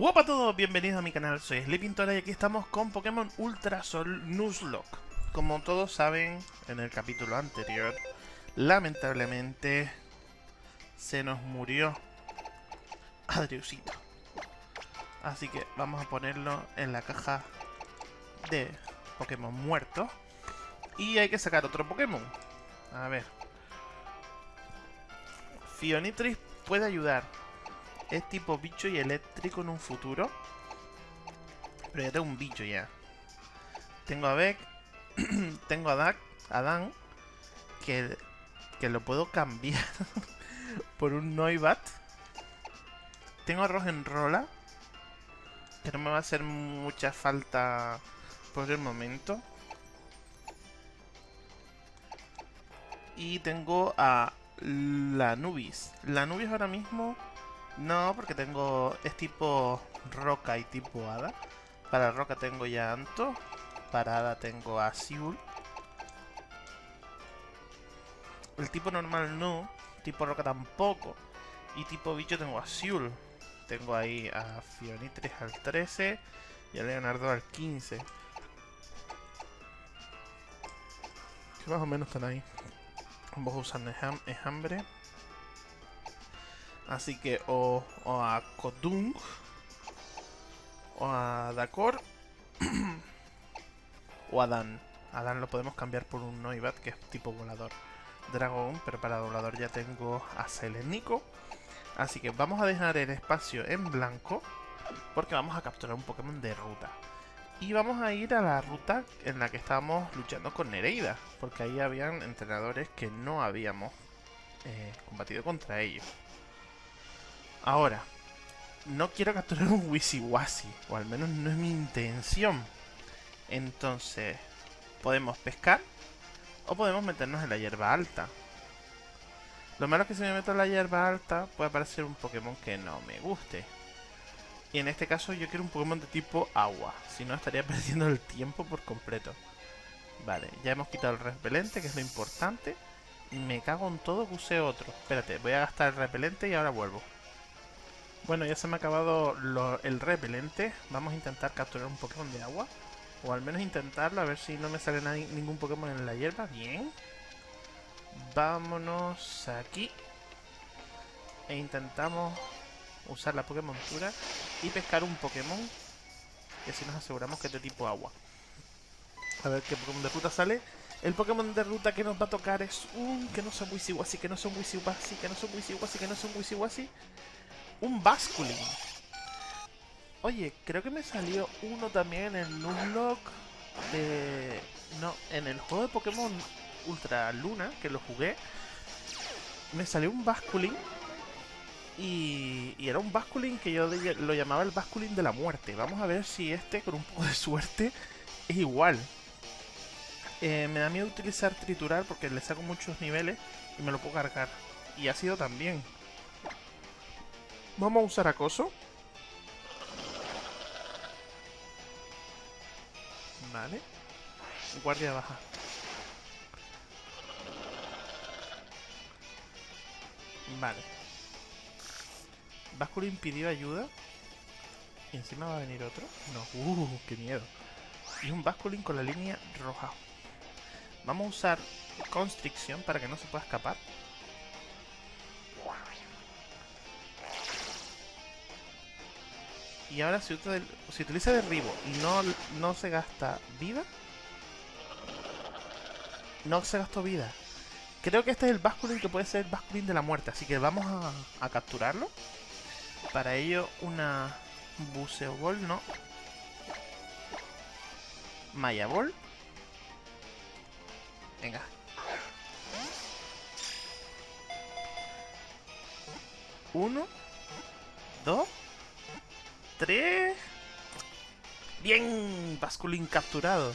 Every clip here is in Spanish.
Hola a todos, bienvenidos a mi canal, soy Sleepintora y aquí estamos con Pokémon Ultra Sol Nuzlocke. Como todos saben, en el capítulo anterior, lamentablemente se nos murió Adriusito. Así que vamos a ponerlo en la caja de Pokémon muertos. Y hay que sacar otro Pokémon. A ver. Fionitris puede ayudar es tipo bicho y eléctrico en un futuro. Pero ya tengo un bicho ya. Tengo a Beck. tengo a Dan. Que, que lo puedo cambiar por un Noibat. Tengo a Rogenrola. Que no me va a hacer mucha falta por el momento. Y tengo a la Nubis. La Nubis ahora mismo no, porque tengo... Es tipo roca y tipo hada. Para roca tengo ya Anto. Para hada tengo a Siul. El tipo normal no. Tipo roca tampoco. Y tipo bicho tengo a Siul. Tengo ahí a Fionitris al 13 y a Leonardo al 15. Que más o menos están ahí. Ambos usan hambre. Así que o, a Kodung o a Dakor o a Dan. A Dan lo podemos cambiar por un Noibat que es tipo volador. Dragón, pero para volador ya tengo a Selenico. Así que vamos a dejar el espacio en blanco porque vamos a capturar un Pokémon de ruta. Y vamos a ir a la ruta en la que estábamos luchando con Nereida, porque ahí habían entrenadores que no habíamos eh, combatido contra ellos. Ahora, no quiero capturar un Wisiwasi, o al menos no es mi intención. Entonces, podemos pescar o podemos meternos en la hierba alta. Lo malo es que si me meto en la hierba alta puede aparecer un Pokémon que no me guste. Y en este caso yo quiero un Pokémon de tipo agua, si no estaría perdiendo el tiempo por completo. Vale, ya hemos quitado el repelente, que es lo importante. Y me cago en todo que use otro. Espérate, voy a gastar el repelente y ahora vuelvo. Bueno, ya se me ha acabado el repelente. Vamos a intentar capturar un Pokémon de agua. O al menos intentarlo, a ver si no me sale ningún Pokémon en la hierba. Bien. Vámonos aquí. E intentamos usar la Pokémon Tura y pescar un Pokémon. Y así nos aseguramos que es de tipo agua. A ver qué Pokémon de ruta sale. El Pokémon de ruta que nos va a tocar es un... Que no son Wisiwasi, que no son Wisiwasi, que no son Wisiwasi, que no son Wisiwasi un Basculin. Oye, creo que me salió uno también en el Nuzlocke de... No, en el juego de Pokémon Ultra Luna, que lo jugué, me salió un Basculin y, y, era un Basculin que yo lo llamaba el Basculin de la muerte. Vamos a ver si este, con un poco de suerte, es igual. Eh, me da miedo utilizar triturar porque le saco muchos niveles y me lo puedo cargar. Y ha sido también. Vamos a usar acoso. Vale. Guardia baja. Vale. Basculin pidió ayuda. Y encima va a venir otro. No, uh, qué miedo. Y un Basculin con la línea roja. Vamos a usar Constricción para que no se pueda escapar. Y ahora si, utiliza derribo y no, no se gasta vida. No se gastó vida. Creo que este es el Basculin que puede ser el Basculin de la muerte. Así que vamos a, capturarlo. Para ello una Buceo Ball, no. Maya Ball. Venga. Uno. Dos. 3. Bien, Basculin capturado.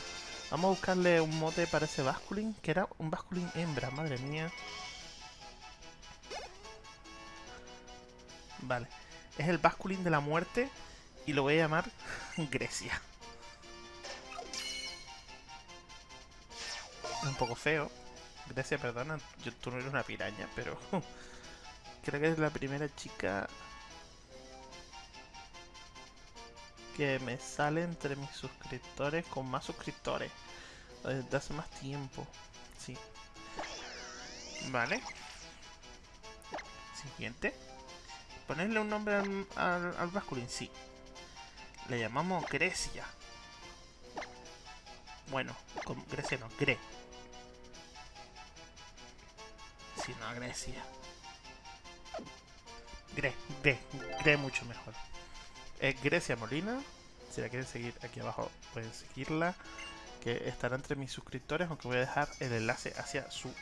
Vamos a buscarle un mote para ese Basculin, que era un Basculin hembra, madre mía. Vale, es el Basculin de la muerte y lo voy a llamar Grecia. Un poco feo. Grecia, perdona, yo, tú no eres una piraña, pero creo que es la primera chica que me sale entre mis suscriptores con más suscriptores. Desde hace más tiempo. Sí. Vale. Siguiente. Ponerle un nombre al, al, al Basculin, sí. Le llamamos Grecia. Bueno, con Grecia no, Gre. Sí, no, Grecia. Gre, Gre, Gre mucho mejor. Es Grecia Molina. Si la quieren seguir aquí abajo, pueden seguirla. Que estará entre mis suscriptores, aunque voy a dejar el enlace hacia su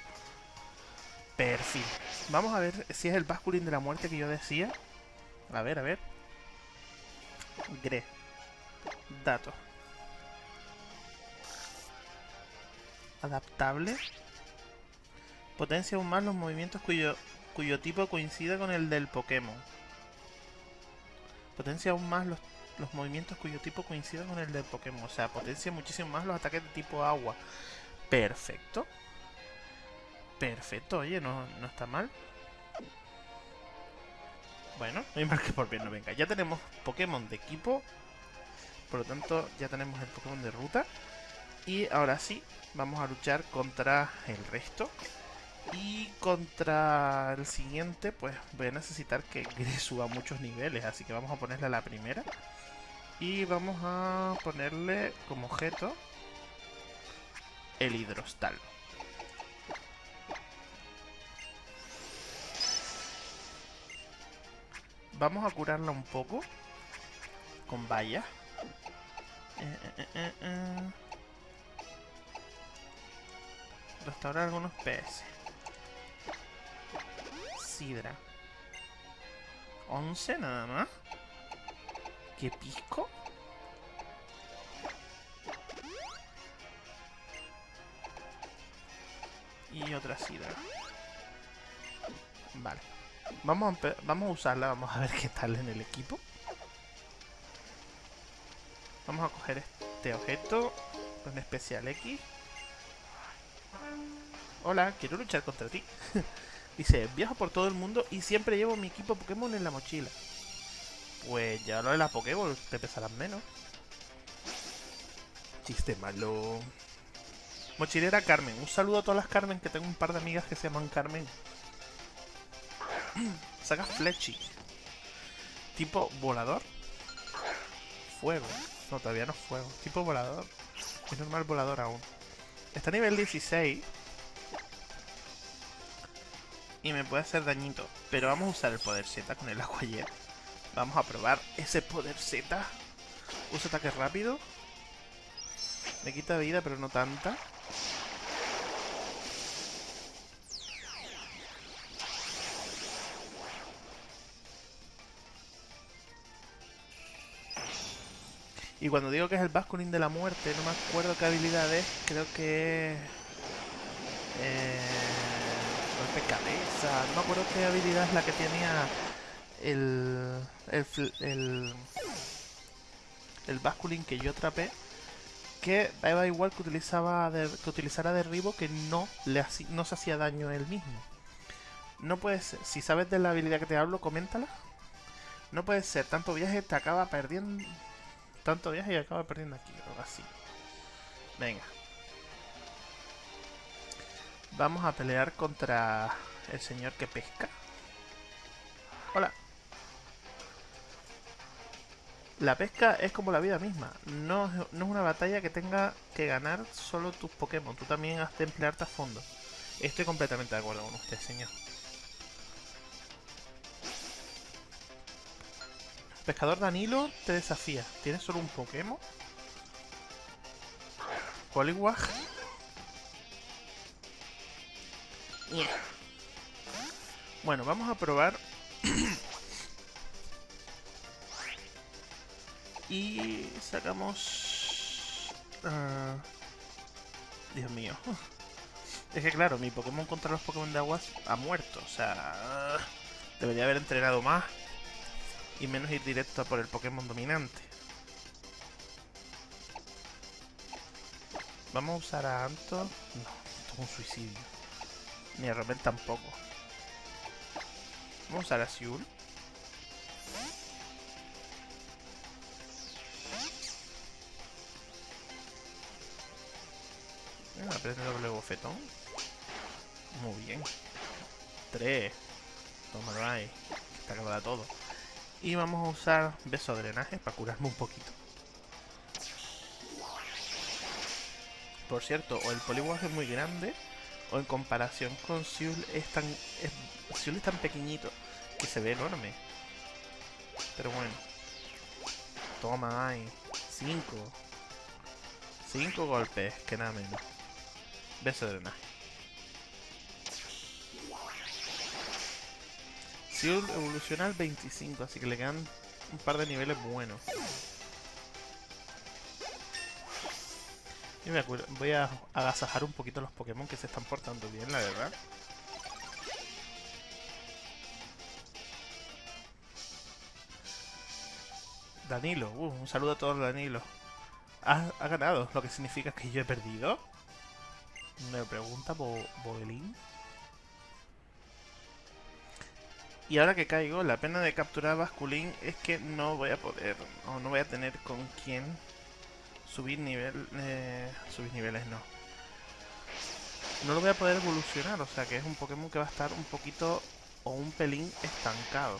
perfil. Vamos a ver si es el Basculin de la muerte que yo decía. A ver, a ver. Gre. Datos. Adaptable. Potencia aún más los movimientos cuyo, cuyo tipo coincida con el del Pokémon. Potencia aún más los, los movimientos cuyo tipo coincida con el del Pokémon. O sea, potencia muchísimo más los ataques de tipo agua. Perfecto. Perfecto, oye, no, no está mal. Bueno, no hay mal que por bien no venga. Ya tenemos Pokémon de equipo. Por lo tanto, ya tenemos el Pokémon de ruta. Y ahora sí, vamos a luchar contra el resto. Y contra el siguiente, pues voy a necesitar que suba muchos niveles. Así que vamos a ponerle a la primera. Y vamos a ponerle como objeto el hidrostal. Vamos a curarla un poco. Con vallas. Eh, eh, eh, Restaurar algunos PS. Sidra. 11 nada más. ¿Qué pisco? Y otra sidra. Vale. Vamos a, vamos a usarla, vamos a ver qué tal en el equipo. Vamos a coger este objeto con especial X. Hola, quiero luchar contra ti. Dice, viajo por todo el mundo y siempre llevo mi equipo Pokémon en la mochila. Pues ya lo de la Pokéball te pesarán menos. Chiste malo. Mochilera Carmen. Un saludo a todas las Carmen, que tengo un par de amigas que se llaman Carmen. Saca Fletchy. Tipo volador. Fuego. No, todavía no es fuego. Tipo volador. Es normal volador aún. Está a nivel 16. Y me puede hacer dañito. Pero vamos a usar el poder Z con el agua. Vamos a probar ese poder Z. Usa ataque rápido. Me quita vida, pero no tanta. Y cuando digo que es el Basculin de la muerte, no me acuerdo qué habilidad es. Creo que. Eh, No me acuerdo qué habilidad es la que tenía el... El... El, el que yo atrapé. Que daba igual que, utilizaba que utilizara derribo que no, le no se hacía daño él mismo. No puede ser. Si sabes de la habilidad que te hablo, coméntala. No puede ser. Tanto viaje te acaba perdiendo tanto viaje y acaba perdiendo aquí, algo así. Venga. Vamos a pelear contra el señor que pesca. Hola. La pesca es como la vida misma. No, no es una batalla que tenga que ganar solo tus Pokémon. Tú también has de emplearte a fondo. Estoy completamente de acuerdo con usted, señor. Pescador Danilo te desafía. ¿Tienes solo un Pokémon? Poliwag. Bueno, vamos a probar. y sacamos... Uh... Dios mío. Es que claro, mi Pokémon contra los Pokémon de aguas ha muerto. O sea... Debería haber entrenado más y menos ir directo a por el Pokémon dominante. Vamos a usar a Anto. No, esto es un suicidio. Ni a tampoco. Vamos a la Siul. Una prende doble bofetón. Muy bien. Tres. Toma ahí. Está acabada todo. Y vamos a usar beso de drenaje para curarme un poquito. Por cierto, o el poliguaje es muy grande o en comparación con Siul es tan... Es, es tan pequeñito que se ve enorme. Pero bueno. Toma ahí. Cinco. Cinco golpes, que nada menos. Beso de drenaje. Siul evoluciona al 25, así que le quedan un par de niveles buenos. Y me voy a agasajar un poquito los Pokémon que se están portando bien, la verdad. Danilo, uh, un saludo a todos Danilo. ¿Ha, ganado? ¿Lo que significa que yo he perdido? Me pregunta Bo Boelín. Y ahora que caigo, la pena de capturar a Basculín es que no voy a poder, o no voy a tener con quién subir nivel, eh, subir niveles no. No lo voy a poder evolucionar, o sea que es un Pokémon que va a estar un poquito o un pelín estancado.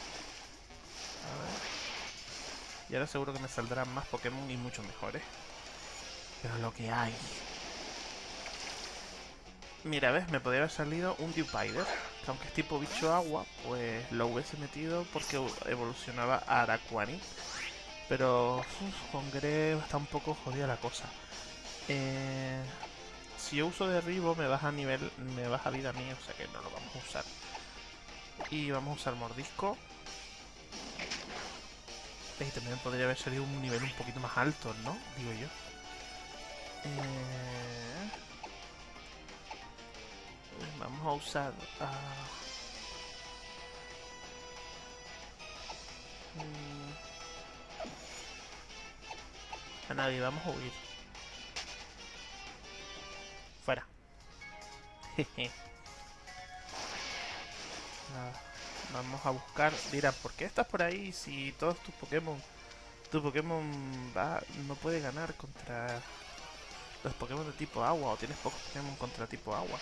A ver. Y ahora seguro que me saldrán más Pokémon y mucho mejores. Pero lo que hay. Mira, ¿ves? Me podría haber salido un Dewpider. Que aunque es tipo bicho agua, pues lo hubiese metido porque evolucionaba a Araquani. Pero con Greve está un poco jodida la cosa. Eh, si yo uso derribo me baja nivel, me baja vida mía, o sea que no lo vamos a usar. Y vamos a usar mordisco. Y también podría haber salido un nivel un poquito más alto, ¿no? Digo yo. Eh, vamos a usar... Mm, a nadie, vamos a huir. Fuera. vamos a buscar. Dirán, ¿por qué estás por ahí si todos tus Pokémon... Tu Pokémon no puede ganar contra los Pokémon de tipo agua o tienes pocos Pokémon contra tipo agua.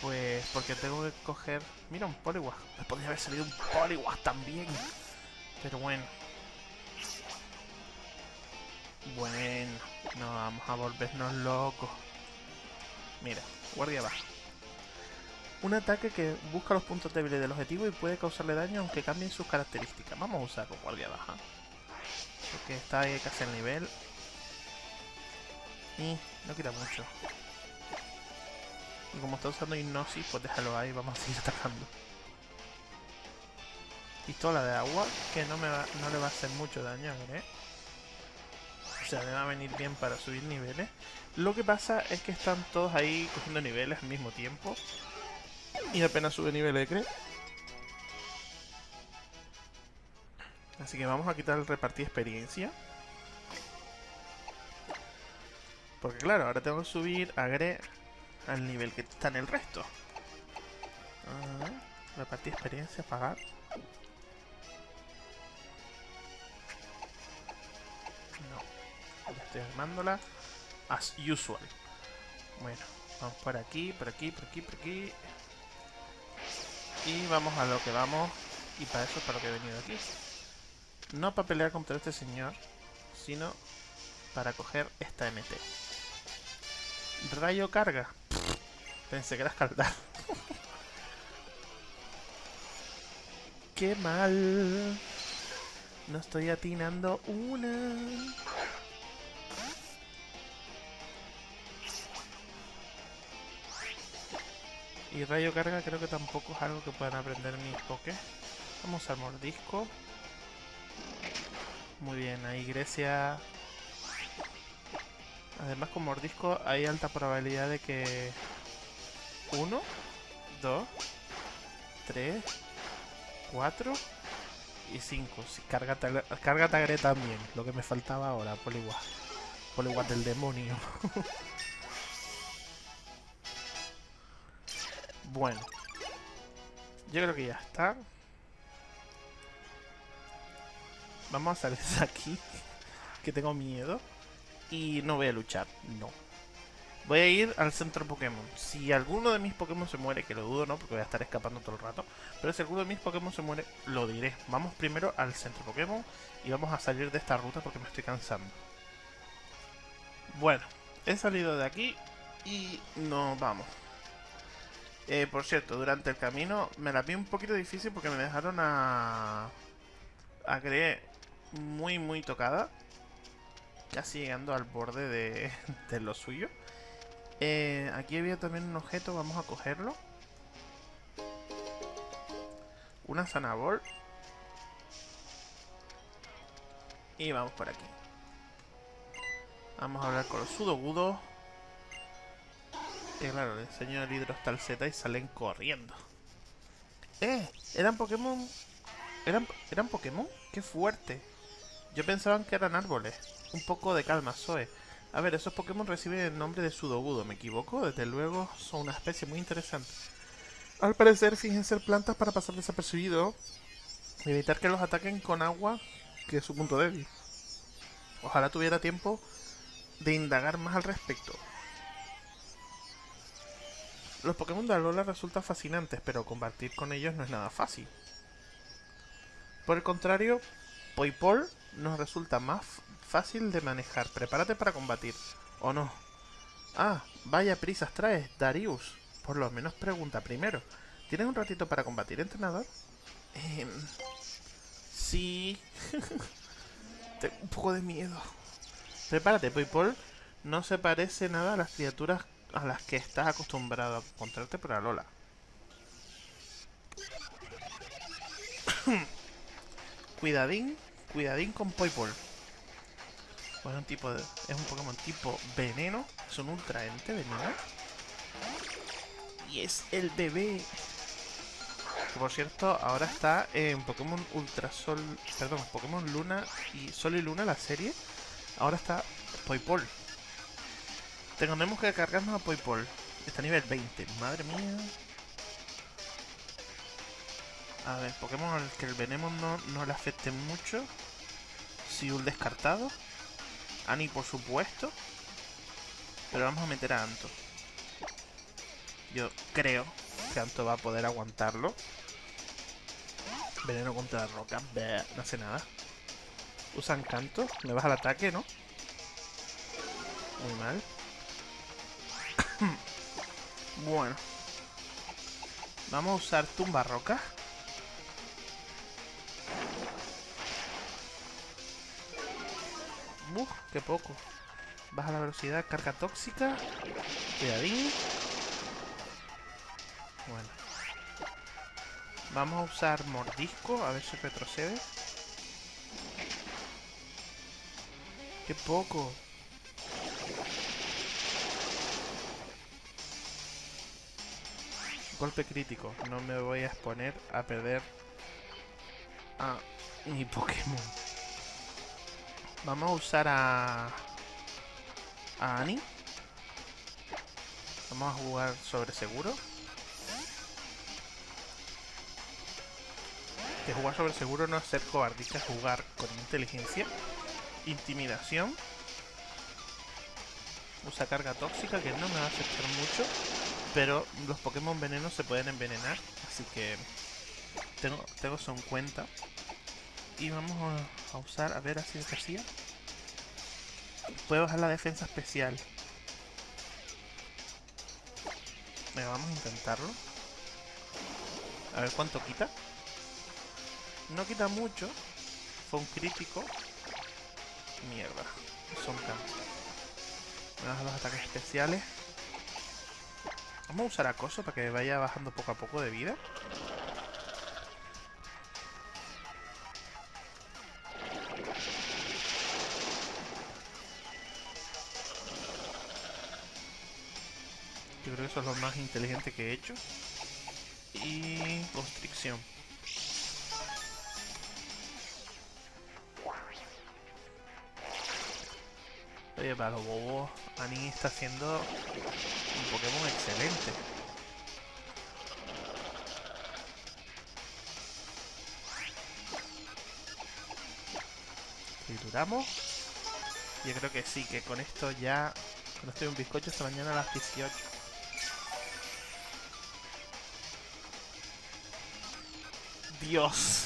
Pues porque tengo que coger... Mira, un Poliwag. Me podría haber salido un Poliwag también. Pero bueno. Bueno. No vamos a volvernos locos. Mira, guardia baja. Un ataque que busca los puntos débiles del objetivo y puede causarle daño aunque cambien sus características. Vamos a usar con guardia baja. Porque está ahí casi al nivel. Y no quita mucho. Y como está usando hipnosis, pues déjalo ahí, vamos a seguir atacando. Pistola de agua, que no, me va, no le va a hacer mucho daño, ¿eh? O sea, me va a venir bien para subir niveles. Lo que pasa es que están todos ahí cogiendo niveles al mismo tiempo. Y apenas sube niveles, ¿crees? Así que vamos a quitar el repartir experiencia. Porque claro, ahora tengo que subir a Gre al nivel que está en el resto. repartir experiencia, pagar. Armándola. As usual. Bueno, vamos por aquí, por aquí, por aquí, por aquí. Y vamos a lo que vamos. Y para eso es para lo que he venido aquí. No para pelear contra este señor, sino para coger esta MT. Rayo carga. Pensé que era escaldar. Qué mal. No estoy atinando una. Y rayo carga creo que tampoco es algo que puedan aprender mis pokés. Vamos al mordisco. Muy bien, ahí Grecia Además con mordisco hay alta probabilidad de que... 1, 2, 3, 4 y 5. Si carga, carga Tagre también, lo que me faltaba ahora, Poliwag. Poliwag del demonio. bueno. Yo creo que ya está. Vamos a salir de aquí, que tengo miedo y no voy a luchar, no. Voy a ir al centro Pokémon. Si alguno de mis Pokémon se muere, que lo dudo, ¿no? Porque voy a estar escapando todo el rato. Pero si alguno de mis Pokémon se muere, lo diré. Vamos primero al centro Pokémon y vamos a salir de esta ruta porque me estoy cansando. Bueno, he salido de aquí y nos vamos. Eh, por cierto, durante el camino me la vi un poquito difícil porque me dejaron a... A creer muy muy tocada. Casi llegando al borde de, de lo suyo. Eh, aquí había también un objeto, vamos a cogerlo. Una zanabol. Y vamos por aquí. Vamos a hablar con los sudogudos. Que claro, le enseño el hidrostal y salen corriendo. ¡Eh! ¿Eran Pokémon? ¿Eran, ¿Eran Pokémon? ¡Qué fuerte! Yo pensaba que eran árboles. Un poco de calma, Zoe. A ver, esos Pokémon reciben el nombre de Sudogudo, ¿me equivoco? Desde luego son una especie muy interesante. Al parecer fingen ser plantas para pasar desapercibido y evitar que los ataquen con agua, que es su punto débil. Ojalá tuviera tiempo de indagar más al respecto. Los Pokémon de Alola resultan fascinantes, pero combatir con ellos no es nada fácil. Por el contrario, Poipol nos resulta más fácil de manejar. Prepárate para combatir. ¿O no? Ah, vaya prisas traes, Darius. Por lo menos pregunta primero. ¿Tienes un ratito para combatir, entrenador? Eh, sí. Tengo un poco de miedo. Prepárate, Poipol. No se parece nada a las criaturas a las que estás acostumbrado a encontrarte por Alola. cuidadín, cuidadín con Poipol es un tipo de, es un Pokémon tipo veneno. Es un ultra ente veneno. Y es el bebé. Que por cierto, ahora está en Pokémon Ultra Sol. Perdón, Pokémon Luna y Sol y Luna, la serie. Ahora está Poipol. Tenemos que cargarnos a Poipol. Está a nivel 20. Madre mía. A ver, Pokémon al que el veneno no, no le afecte mucho. Si un descartado. Ani, por supuesto. Pero vamos a meter a Anto. Yo creo que Anto va a poder aguantarlo. Veneno contra la roca. no hace nada. Usan canto. Me baja el ataque, ¿no? Muy mal. Bueno. Vamos a usar tumba roca. Uf, qué poco. Baja la velocidad, carga tóxica. Cuidadín. Bueno. Vamos a usar mordisco, a ver si retrocede. ¡Qué poco! Golpe crítico. No me voy a exponer a perder a mi Pokémon. Vamos a usar a... A Annie. Vamos a jugar sobre seguro. Que jugar sobre seguro no es ser cobardista, jugar con inteligencia. Intimidación. Usa carga tóxica, que no me va a afectar mucho. Pero los Pokémon venenos se pueden envenenar. Así que tengo, tengo eso en cuenta. Y vamos a, usar, a ver así de hacía. Puede bajar la defensa especial. Venga, vamos a intentarlo. A ver cuánto quita. No quita mucho. Fue un crítico. Mierda. Son tantos. Vamos a los ataques especiales. Vamos a usar acoso para que vaya bajando poco a poco de vida. Yo creo que eso es lo más inteligente que he hecho. Y constricción. Oye, para los bobos, Ani está haciendo un Pokémon excelente. Trituramos. Yo creo que sí, que con esto ya No estoy un bizcocho esta mañana a las 18. Dios.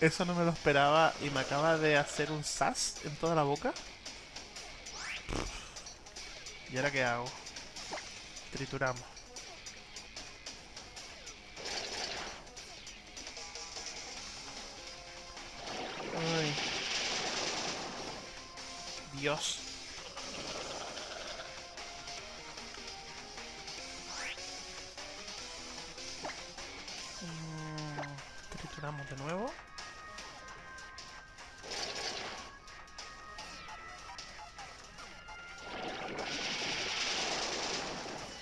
Eso no me lo esperaba y me acaba de hacer un sas en toda la boca. ¿Y ahora qué hago? Trituramos. Ay. Dios. Mm, trituramos de nuevo.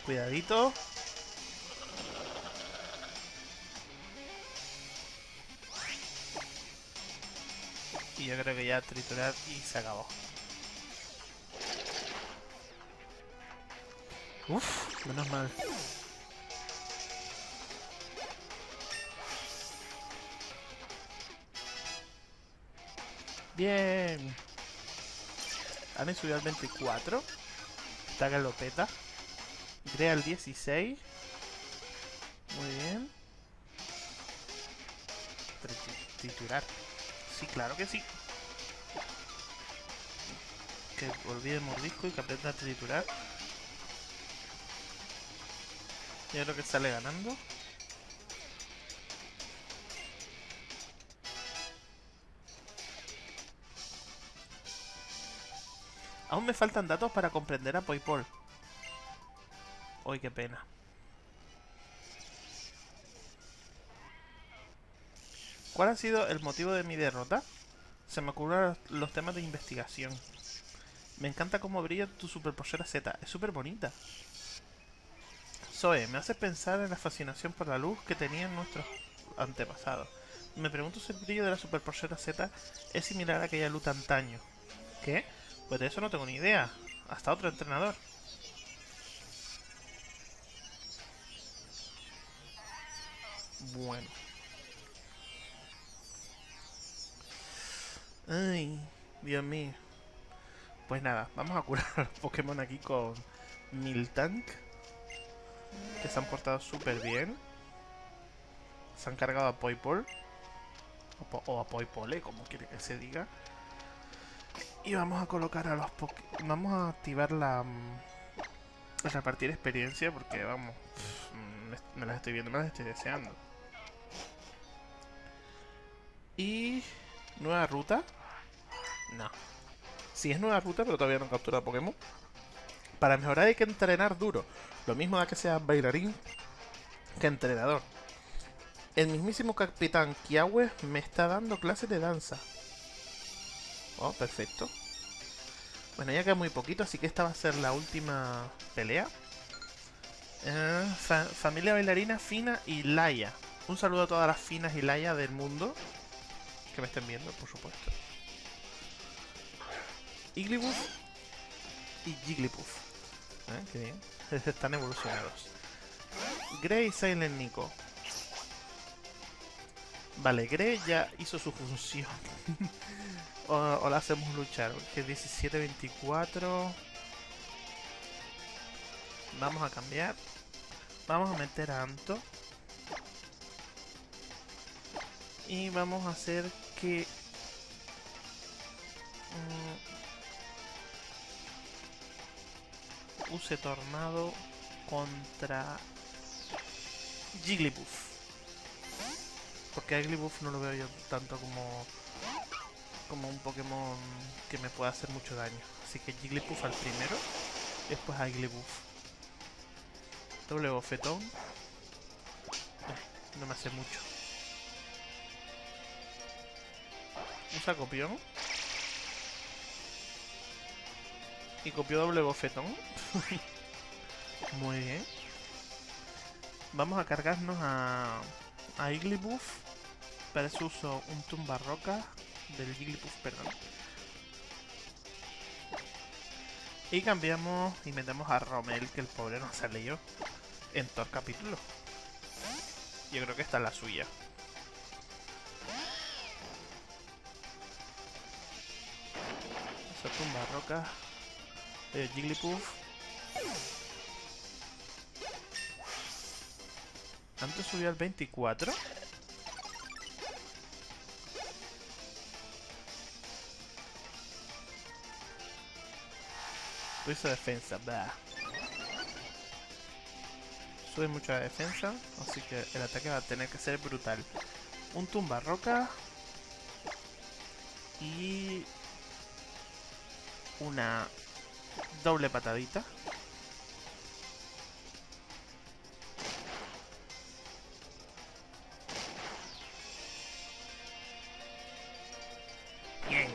Cuidadito. Y yo creo que ya triturar y se acabó. Uf, menos mal. Bien. Han subido al 24. Está que lo peta. Crea el 16. Muy bien. Tri- Triturar. Sí, claro que sí. Que olvide mordisco y que aprenda a triturar. Yo creo que sale ganando. Aún me faltan datos para comprender a Poipol. Uy, qué pena. ¿Cuál ha sido el motivo de mi derrota? Se me ocurren los temas de investigación. Me encanta cómo brilla tu superpollera Z. Es súper bonita. Zoe, me hace pensar en la fascinación por la luz que tenían nuestros antepasados. Me pregunto si el brillo de la superpollera Z es similar a aquella luz antaño. ¿Qué? Pues de eso no tengo ni idea. Hasta otro entrenador. Bueno. Ay, Dios mío. Pues nada, vamos a curar a los Pokémon aquí con Miltank. Que se han portado súper bien. Se han cargado a Poipol. O, a Poipole, como quiere que se diga. Y vamos a colocar a los Poké... Vamos a activar la... mm, Repartir experiencia porque, vamos... mm, Me las estoy viendo, me las estoy deseando. Y... Nueva ruta. No. Sí es nueva ruta, pero todavía no captura Pokémon. Para mejorar hay que entrenar duro. Lo mismo da que sea bailarín que entrenador. El mismísimo Capitán Kiawe me está dando clases de danza. Oh, perfecto. Bueno, ya queda muy poquito, así que esta va a ser la última pelea. Eh, fa- familia bailarina Fina y Laia. Un saludo a todas las Finas y Laia del mundo. Que me estén viendo, por supuesto. Igglybuff y Jigglypuff. ¿Eh? Qué bien. Están evolucionados. Grey y Silent Nico. Vale, Grey ya hizo su función. o, o la hacemos luchar. Que 17-24. Vamos a cambiar. Vamos a meter a Anto. Y vamos a hacer que... mm, use Tornado contra Jigglypuff. Porque a no lo veo yo tanto como como un Pokémon que me pueda hacer mucho daño. Así que Jigglypuff al primero, después a Jigglypuff. Doble bofetón. Eh, no me hace mucho. Usa copión. Y copió doble bofetón. Muy bien. Vamos a cargarnos a, a Igglybuff. Para eso uso un tumba roca del Jigglypuff, perdón. Y cambiamos y metemos a Romel, que el pobre no salió en todo el capítulo. Yo creo que esta es la suya. Esa tumba roca. Eh, Jigglypuff. Antes subió al 24. Hizo defensa, bah. Sube mucha defensa, así que el ataque va a tener que ser brutal. Un tumba roca. Y... Una doble patadita. Bien.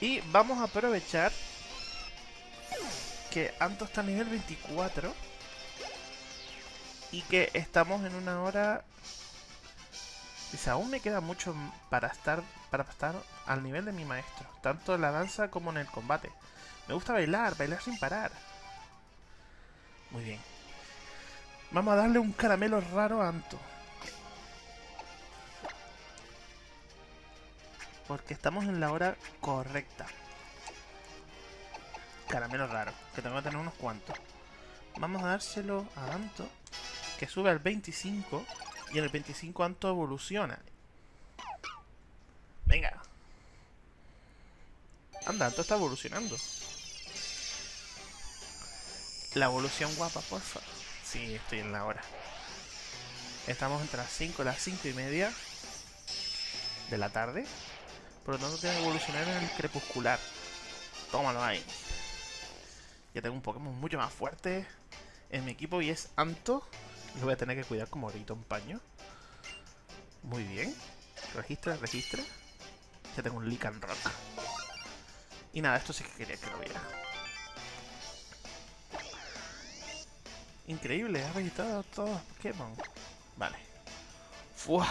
Y vamos a aprovechar que Anto está a nivel 24 y que estamos en una hora... Dice, aún me queda mucho para estar, para estar al nivel de mi maestro, tanto en la danza como en el combate. Me gusta bailar, bailar sin parar. Muy bien. Vamos a darle un caramelo raro a Anto. Porque estamos en la hora correcta. Caramelo raro, que tengo que tener unos cuantos. Vamos a dárselo a Anto, que sube al 25, y en el 25 Anto evoluciona. Venga. Anda, Anto está evolucionando. La evolución guapa, porfa. Sí, estoy en la hora. Estamos entre las 5 y las 5 y media de la tarde. Por lo tanto, tengo que evolucionar en el crepuscular. Tómalo ahí. Ya tengo un Pokémon mucho más fuerte en mi equipo y es Anto. Lo voy a tener que cuidar como ahorita un paño. Muy bien. Registra, registra. Ya tengo un Lican Rock. Y nada, esto sí que quería que lo viera. Increíble, ha registrado todos los Pokémon. Vale. ¡Fua!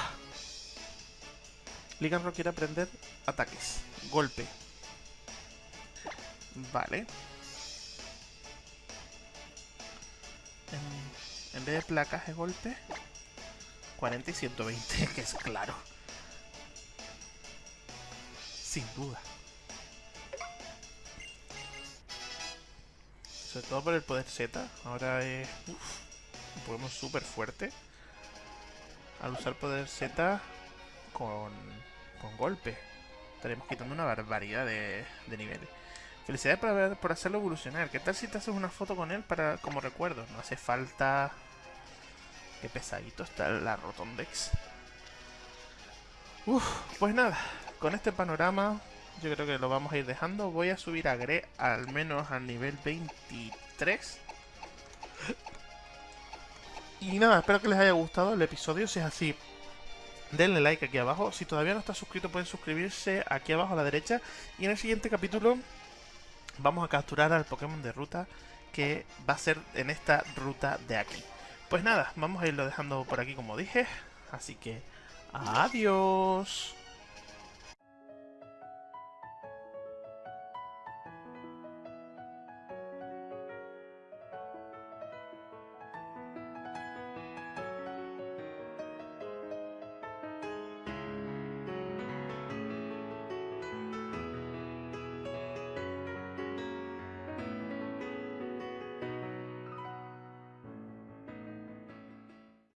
Ligan quiere aprender ataques. Golpe. Vale. En vez de golpe, 40 y 120, que es claro. Sin duda. Sobre todo por el poder Z. Ahora es uf, un Pokémon súper fuerte. Al usar poder Z con, con golpe. Estaremos quitando una barbaridad de, de niveles. Felicidades por, haber, por hacerlo evolucionar. ¿Qué tal si te haces una foto con él para como recuerdo? No hace falta... Qué pesadito está la Rotondex. Uf, pues nada. Con este panorama yo creo que lo vamos a ir dejando. Voy a subir a Gre al menos al nivel 23. Y nada, espero que les haya gustado el episodio. Si es así, denle like aquí abajo. Si todavía no está suscrito, pueden suscribirse aquí abajo a la derecha. Y en el siguiente capítulo vamos a capturar al Pokémon de ruta que va a ser en esta ruta de aquí. Pues nada, vamos a irlo dejando por aquí como dije. Así que, adiós.